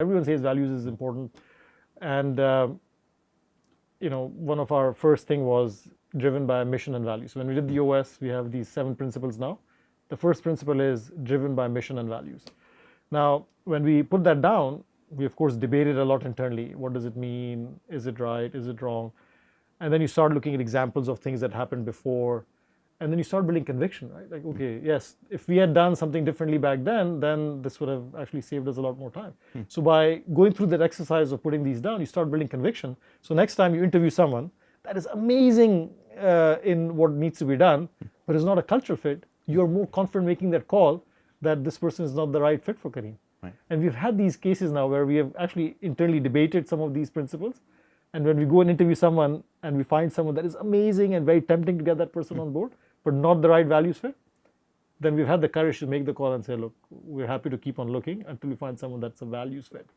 Everyone says values is important, and uh, you know one of our first thing was driven by mission and values. When we did the OS, we have these seven principles now. The first principle is driven by mission and values. Now, when we put that down, we of course debated a lot internally. What does it mean? Is it right? Is it wrong? And then you start looking at examples of things that happened before and then you start building conviction, right? Like, okay, yes, if we had done something differently back then, then this would have actually saved us a lot more time. Hmm. So by going through that exercise of putting these down, you start building conviction. So next time you interview someone that is amazing uh, in what needs to be done, but is not a culture fit, you're more confident making that call that this person is not the right fit for Careem. Right. And we've had these cases now where we have actually internally debated some of these principles. And when we go and interview someone and we find someone that is amazing and very tempting to get that person on board, but not the right values fit, then we've had the courage to make the call and say, look, we're happy to keep on looking until we find someone that's a values fit.